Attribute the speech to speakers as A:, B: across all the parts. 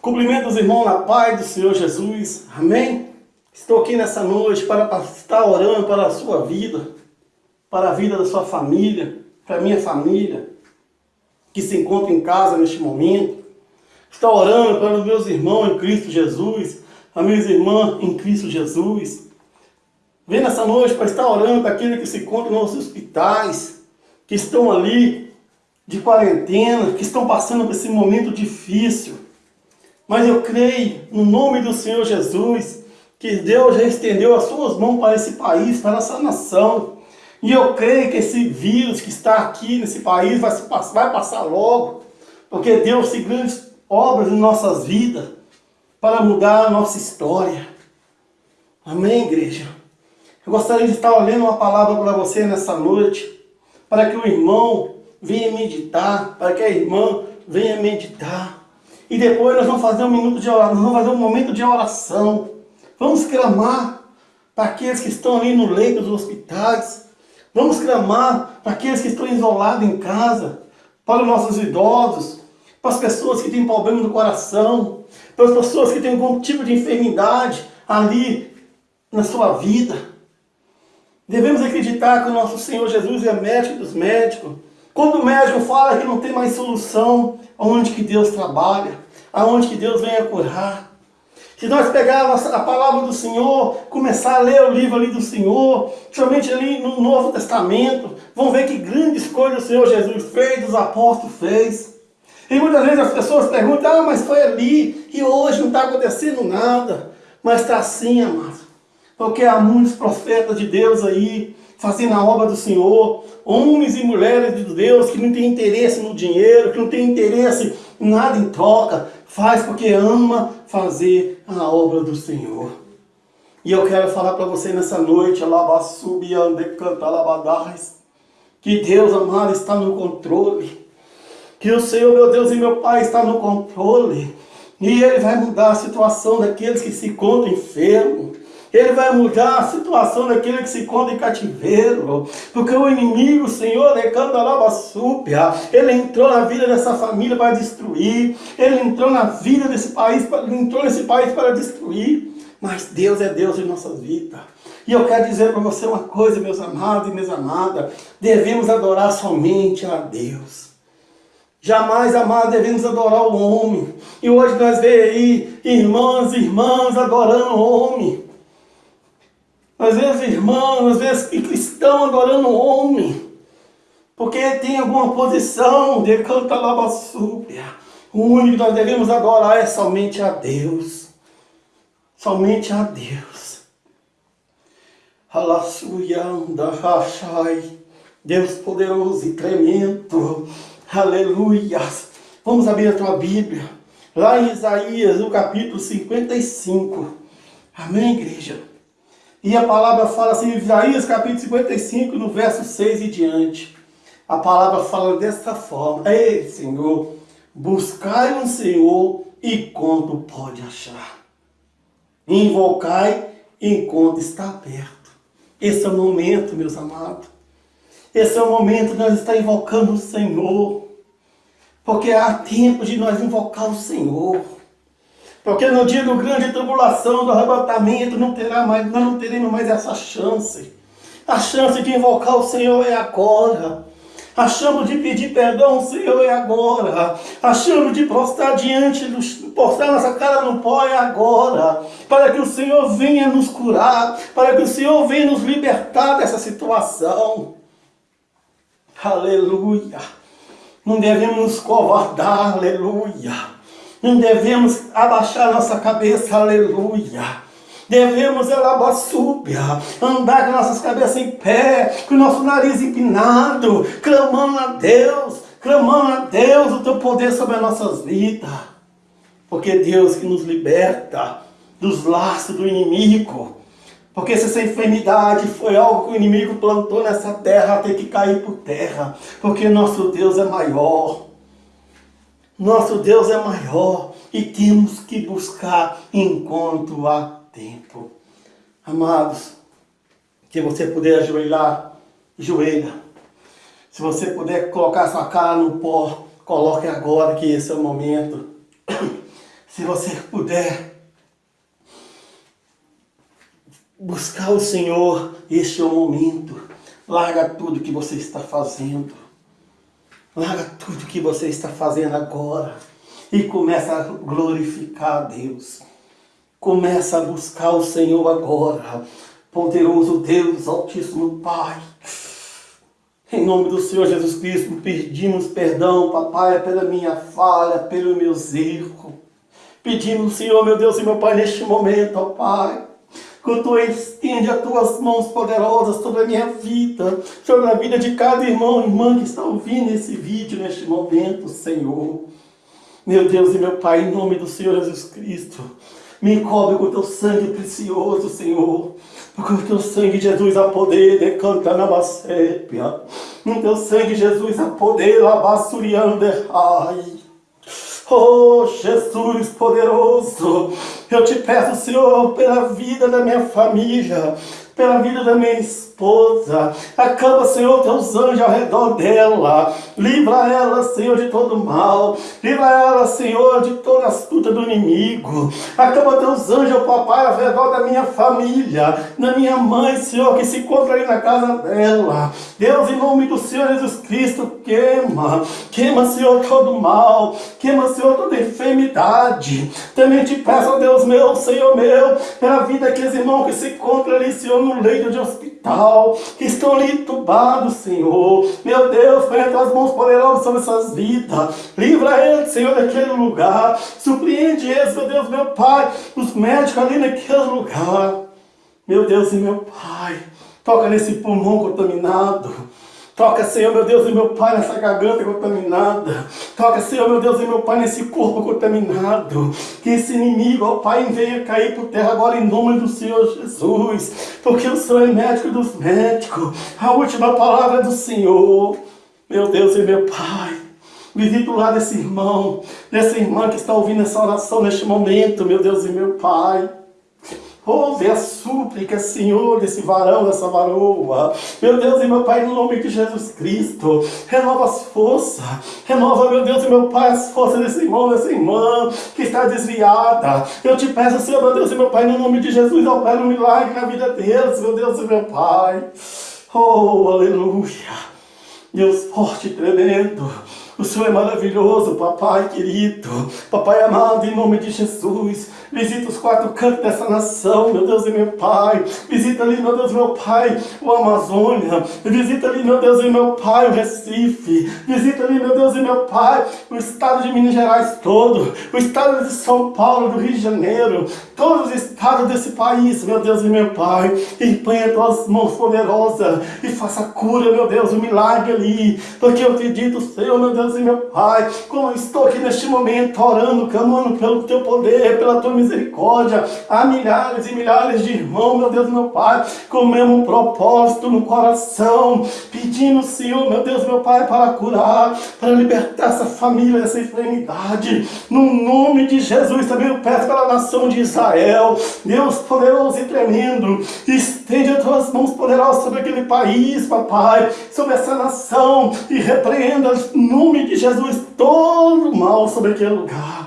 A: Cumprimento os irmãos na paz do Senhor Jesus. Amém? Estou aqui nessa noite para estar orando para a sua vida, para a vida da sua família, para a minha família, que se encontra em casa neste momento. Estou orando para os meus irmãos em Cristo Jesus, as minhas irmãs em Cristo Jesus. Vem nessa noite para estar orando para aqueles que se encontram nos hospitais, que estão ali de quarentena, que estão passando por esse momento difícil. Mas eu creio, no nome do Senhor Jesus, que Deus já estendeu as suas mãos para esse país, para essa nação. E eu creio que esse vírus que está aqui nesse país vai, vai passar logo, porque Deus tem grandes obras em nossas vidas para mudar a nossa história. Amém, igreja? Eu gostaria de estar lendo uma palavra para você nessa noite, para que o irmão venha meditar, para que a irmã venha meditar. E depois nós vamos fazer um minuto de oração, vamos fazer um momento de oração. Vamos clamar para aqueles que estão ali no leito dos hospitais. Vamos clamar para aqueles que estão isolados em casa, para os nossos idosos, para as pessoas que têm problema no coração, para as pessoas que têm algum tipo de enfermidade ali na sua vida. Devemos acreditar que o nosso Senhor Jesus é médico dos médicos, quando o médico fala que não tem mais solução, aonde que Deus trabalha, aonde que Deus vem a curar. Se nós pegarmos a palavra do Senhor, começar a ler o livro ali do Senhor, somente ali no Novo Testamento, vão ver que grandes coisas o Senhor Jesus fez, os apóstolos fez. E muitas vezes as pessoas perguntam, ah, mas foi ali, e hoje não está acontecendo nada. Mas está assim, amados. Porque há muitos profetas de Deus aí, fazendo a obra do Senhor, homens e mulheres de Deus que não tem interesse no dinheiro, que não tem interesse em nada em troca, faz porque ama fazer a obra do Senhor. E eu quero falar para você nessa noite, que Deus amado está no controle, que o Senhor, meu Deus e meu Pai, está no controle, e Ele vai mudar a situação daqueles que se encontram enfermos, ele vai mudar a situação daquele que se encontra em cativeiro. Porque o inimigo, Senhor, súpia, ele entrou na vida dessa família para destruir. Ele entrou na vida desse país, entrou nesse país para destruir. Mas Deus é Deus em nossas vidas. E eu quero dizer para você uma coisa, meus amados e minhas amadas. Devemos adorar somente a Deus. Jamais, amado, devemos adorar o homem. E hoje nós vemos aí irmãs e irmãs adorando o homem. Às vezes irmãos, às vezes cristão adorando homem. Porque tem alguma posição de canta labassúbia. O único que nós devemos adorar é somente a Deus. Somente a Deus. Alassuyanda rachai. Deus poderoso e tremendo. Aleluia. Vamos abrir a tua Bíblia. Lá em Isaías, no capítulo 55. Amém, igreja? E a palavra fala assim, Isaías capítulo 55, no verso 6 e diante. A palavra fala desta forma. Ei, Senhor, buscai um Senhor e quando pode achar. Invocai enquanto está perto. Esse é o momento, meus amados. Esse é o momento de nós estar invocando o Senhor. Porque há tempo de nós invocar o Senhor. Porque no dia do grande tribulação, do arrebatamento, não terá mais, nós não teremos mais essa chance. A chance de invocar o Senhor é agora. A chance de pedir perdão ao Senhor é agora. A chance de prostrar diante, do, postar nossa cara no pó é agora. Para que o Senhor venha nos curar. Para que o Senhor venha nos libertar dessa situação. Aleluia. Não devemos nos covardar, aleluia. Não devemos abaixar nossa cabeça, aleluia. Devemos alabaçúbia, andar com nossas cabeças em pé, com o nosso nariz empinado, clamando a Deus, clamando a Deus o teu poder sobre as nossas vidas. Porque é Deus que nos liberta dos laços do inimigo. Porque se essa enfermidade foi algo que o inimigo plantou nessa terra, tem que cair por terra. Porque nosso Deus é maior. Nosso Deus é maior e temos que buscar enquanto há tempo. Amados, se você puder ajoelhar, joelha. Se você puder colocar sua cara no pó, coloque agora que esse é o momento. Se você puder buscar o Senhor, este é o momento. Larga tudo que você está fazendo. Larga tudo que você está fazendo agora. E começa a glorificar a Deus. Começa a buscar o Senhor agora. Poderoso Deus, Altíssimo Pai. Em nome do Senhor Jesus Cristo, pedimos perdão, papai, pela minha falha, pelos meus erros. Pedimos, Senhor, meu Deus e meu Pai, neste momento, ó Pai, que tu estende as tuas mãos poderosas sobre a minha vida, sobre a vida de cada irmão e irmã que está ouvindo esse vídeo neste momento, Senhor. Meu Deus e meu Pai, em nome do Senhor Jesus Cristo, me cobre com teu sangue precioso, Senhor. Porque o teu sangue, Jesus, a poder, decanta na basépia. No teu sangue, Jesus, a poder, labassuriander, ai. Oh, Jesus poderoso, eu te peço, Senhor, pela vida da minha família, pela vida da minha esposa. Acaba, Senhor, teus anjos ao redor dela. Livra ela, Senhor, de todo mal. Livra ela, Senhor, de toda astuta do inimigo. Acaba teus anjos, papai, ao redor da minha família, da minha mãe, Senhor, que se encontra ali na casa dela. Deus, em nome do Senhor Jesus Cristo, queima. Queima, Senhor, todo mal. Queima, Senhor, toda enfermidade. Também te peço, Deus meu, Senhor meu, pela vida daqueles irmãos que se encontram ali, Senhor, no leito de hospital, que estão ali entubados, Senhor. Meu Deus, põe as tuas mãos poderosas sobre essas vidas. Livra eles, Senhor, daquele lugar. Surpreende eles, meu Deus, meu Pai, os médicos ali naquele lugar. Meu Deus e meu Pai, toca nesse pulmão contaminado. Toca, Senhor, meu Deus e meu Pai, nessa garganta contaminada. Toca, Senhor, meu Deus e meu Pai, nesse corpo contaminado. Que esse inimigo, ó Pai, venha cair por terra agora em nome do Senhor Jesus. Porque o Senhor é médico dos médicos. A última palavra é do Senhor. Meu Deus e meu Pai. Visita o lado desse irmão, dessa irmã que está ouvindo essa oração neste momento, meu Deus e meu Pai. Ouve a súplica, Senhor, desse varão, dessa varoa. Meu Deus e meu Pai, no nome de Jesus Cristo, renova as forças. Renova, meu Deus e meu Pai, as forças desse irmão, dessa irmã que está desviada. Eu te peço, Senhor, meu Deus e meu Pai, no nome de Jesus, opera um milagre na vida deles, meu Deus e meu Pai. Oh, aleluia. Deus forte e tremendo. O Senhor é maravilhoso, papai querido, papai amado, em nome de Jesus. Visita os quatro cantos dessa nação, meu Deus e meu Pai. Visita ali, meu Deus e meu Pai, o Amazônia. Visita ali, meu Deus e meu Pai, o Recife. Visita ali, meu Deus e meu Pai, o estado de Minas Gerais todo. O estado de São Paulo, do Rio de Janeiro. Todos os estados desse país, meu Deus e meu Pai. E as tuas mãos poderosas e faça cura, meu Deus, o um milagre ali. Porque eu acredito, Senhor, meu Deus e meu Pai, como eu estou aqui neste momento orando, clamando pelo Teu poder, pela Tua misericórdia, há milhares e milhares de irmãos, meu Deus meu Pai, com o mesmo propósito no coração, pedindo, Senhor, meu Deus meu Pai, para curar, para libertar essa família dessa enfermidade, no nome de Jesus, também eu peço pela nação de Israel, Deus poderoso e tremendo, estende as Tuas mãos poderosas sobre aquele país, papai, sobre essa nação, e repreenda no nome de Jesus todo mal sobre aquele lugar.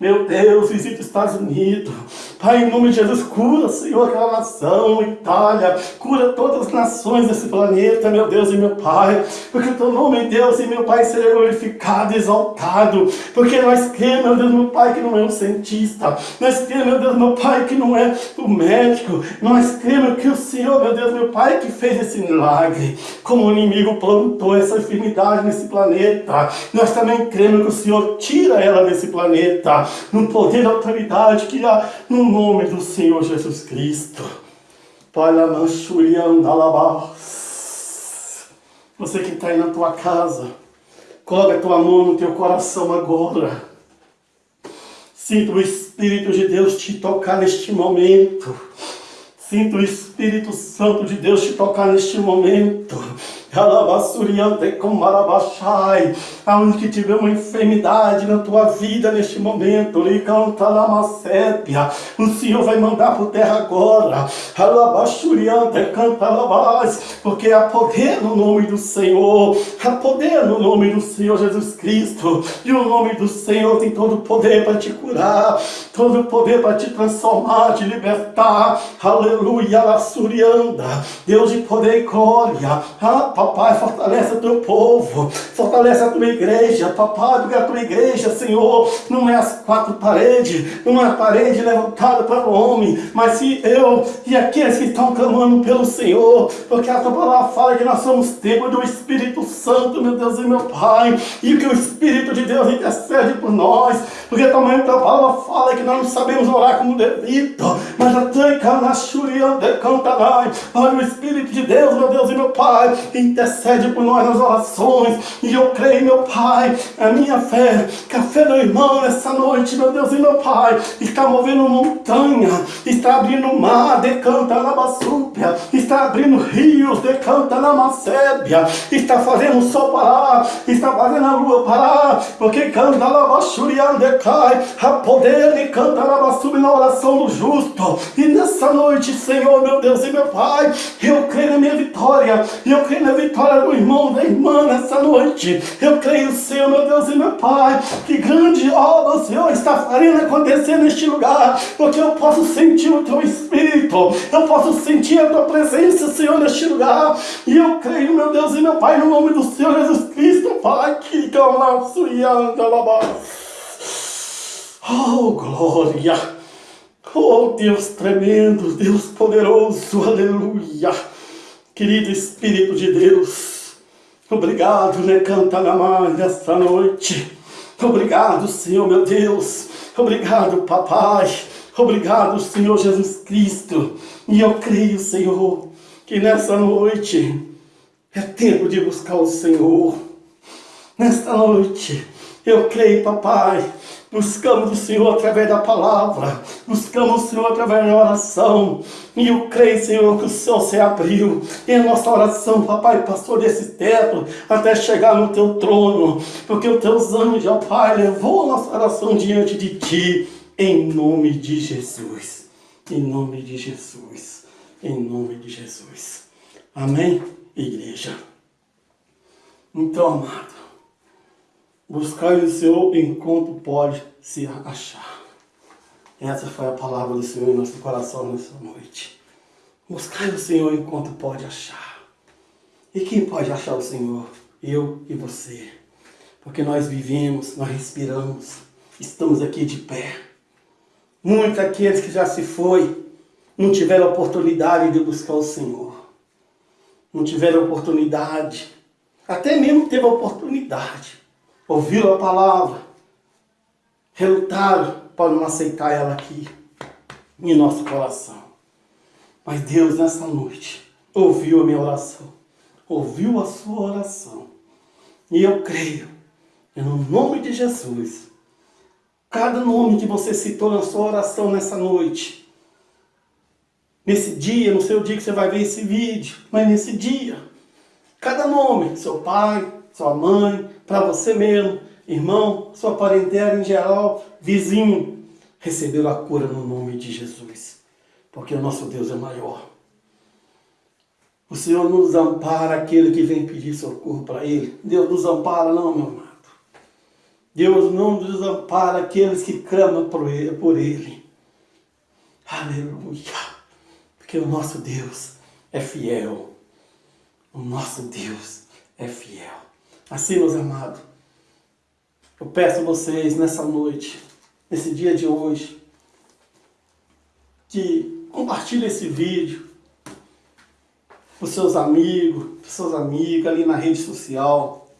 A: Meu Deus, visita os Estados Unidos. Pai, em nome de Jesus, cura, Senhor, aquela nação, Itália. Cura todas as nações desse planeta, meu Deus e meu Pai. Porque o teu nome, Deus e meu Pai, seja glorificado, exaltado. Porque nós cremos, meu Deus, meu Pai, que não é um cientista. Nós cremos, meu Deus, meu Pai, que não é o médico. Nós cremos que o Senhor, meu Deus, meu Pai, que fez esse milagre. Como o inimigo plantou essa enfermidade nesse planeta. Nós também cremos que o Senhor tira ela desse planeta no poder e autoridade que há no nome do Senhor Jesus Cristo. Pai, você que está aí na tua casa, coloca a tua mão no teu coração agora. Sinta o Espírito de Deus te tocar neste momento. Sinta o Espírito Santo de Deus te tocar neste momento. Aonde que tiver uma enfermidade na tua vida neste momento. O Senhor vai mandar por terra agora. Porque há poder no nome do Senhor. Há poder no nome do Senhor Jesus Cristo. E o nome do Senhor tem todo o poder para te curar. Todo o poder para te transformar, te libertar. Aleluia, Lassurianda. Deus de poder e glória. Papai, fortalece o teu povo. Fortalece a tua igreja, papai, porque a tua igreja, Senhor, não é as quatro paredes, não é a parede levantada para o homem, mas se eu e aqueles que estão clamando pelo Senhor, porque a tua palavra fala que nós somos templo do Espírito Santo, meu Deus e meu Pai, e que o Espírito de Deus intercede por nós, porque também a tua palavra fala que nós não sabemos orar como devido, mas até Olha o Espírito de Deus, meu Deus e meu Pai, intercede por nós nas orações. E eu creio, meu Pai, a minha fé, que a fé do irmão nessa noite, meu Deus e meu Pai, está movendo montanha, está abrindo mar, decanta na basúpia, está abrindo rios, decanta na macébia, está fazendo o sol parar, está fazendo a lua parar, porque canta na bachurian decai, a poder de canta na basúpia na oração do justo. E nessa noite, Senhor, meu Deus e meu Pai, eu creio na minha vitória, eu creio na vitória do irmão, da irmã nessa noite. Eu creio, Senhor, meu Deus e meu Pai, que grande obra o Senhor está fazendo acontecer neste lugar, porque eu posso sentir o Teu Espírito, eu posso sentir a Tua presença, Senhor, neste lugar. E eu creio, meu Deus e meu Pai, no nome do Senhor Jesus Cristo, Pai, que calaço e Oh, glória! Oh, Deus tremendo, Deus poderoso, aleluia! Querido Espírito de Deus, obrigado, né, canta na mãe nesta noite. Obrigado, Senhor, meu Deus. Obrigado, Papai. Obrigado, Senhor Jesus Cristo. E eu creio, Senhor, que nessa noite é tempo de buscar o Senhor. Nesta noite, eu creio, Papai, Buscamos o Senhor através da palavra. Buscamos o Senhor através da oração. E eu creio, Senhor, que o céu se abriu. E a nossa oração, papai, passou desse teto até chegar no teu trono. Porque os teus anjos, ó Pai, levou a nossa oração diante de ti. Em nome de Jesus. Em nome de Jesus. Em nome de Jesus. Amém, igreja? Então, amado. Buscar o Senhor enquanto pode se achar. Essa foi a palavra do Senhor em nosso coração nessa noite. Buscar o Senhor enquanto pode achar. E quem pode achar o Senhor? Eu e você. Porque nós vivemos, nós respiramos, estamos aqui de pé. Muitos aqueles que já se foi, não tiveram oportunidade de buscar o Senhor. Não tiveram oportunidade. Até mesmo teve oportunidade ouviram a palavra, relutaram para não aceitar ela aqui em nosso coração. Mas Deus, nessa noite, ouviu a minha oração, ouviu a sua oração. E eu creio, no nome de Jesus, cada nome que você citou na sua oração nessa noite, nesse dia, no seu dia que você vai ver esse vídeo, mas nesse dia, cada nome, seu pai, sua mãe, para você mesmo, irmão, sua parentela em geral, vizinho, receberam a cura no nome de Jesus. Porque o nosso Deus é maior. O Senhor nos ampara aquele que vem pedir socorro para Ele. Deus nos ampara não, meu amado. Deus não desampara aqueles que clamam. Por ele. Aleluia. Porque o nosso Deus é fiel. O nosso Deus é fiel. Assim, meus amados, eu peço a vocês nessa noite, nesse dia de hoje, que compartilhe esse vídeo com seus amigos, com seus amigos ali na rede social.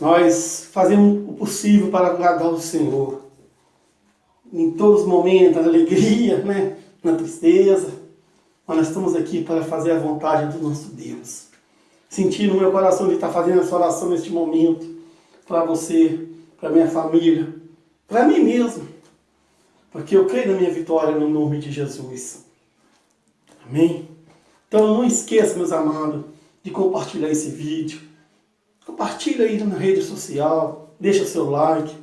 A: Nós fazemos o possível para agradar o Senhor. Em todos os momentos, na alegria, né? na tristeza. Mas nós estamos aqui para fazer a vontade do nosso Deus sentir no meu coração de estar fazendo essa oração neste momento, para você, para minha família, para mim mesmo, porque eu creio na minha vitória no nome de Jesus. Amém? Então não esqueça, meus amados, de compartilhar esse vídeo. Compartilha aí na rede social, deixa seu like.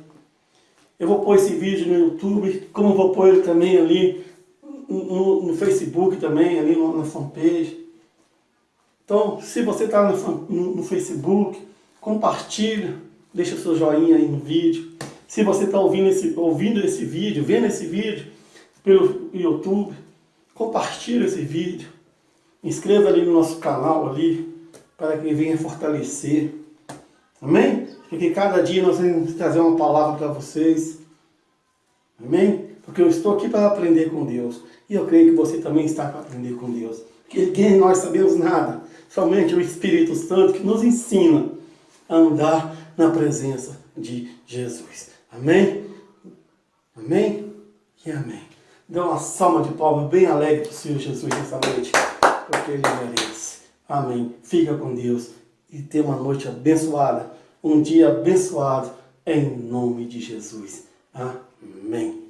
A: Eu vou pôr esse vídeo no YouTube, como vou pôr ele também ali no, no Facebook também, ali na fanpage. Então, se você está no, no, no, Facebook, compartilha, deixa seu joinha aí no vídeo. Se você está ouvindo esse, ouvindo esse vídeo, vendo esse vídeo pelo YouTube, compartilha esse vídeo. Inscreva ali no nosso canal ali, para que venha fortalecer. Amém? Porque cada dia nós vamos trazer uma palavra para vocês. Amém? Porque eu estou aqui para aprender com Deus. E eu creio que você também está para aprender com Deus. Porque ninguém nós sabemos nada. Somente o Espírito Santo que nos ensina a andar na presença de Jesus. Amém? Amém? E amém. Dê uma salva de palmas bem alegre para o Senhor Jesus nessa noite. Porque Ele merece. Amém. Fica com Deus. E tenha uma noite abençoada. Um dia abençoado. Em nome de Jesus. Amém.